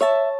you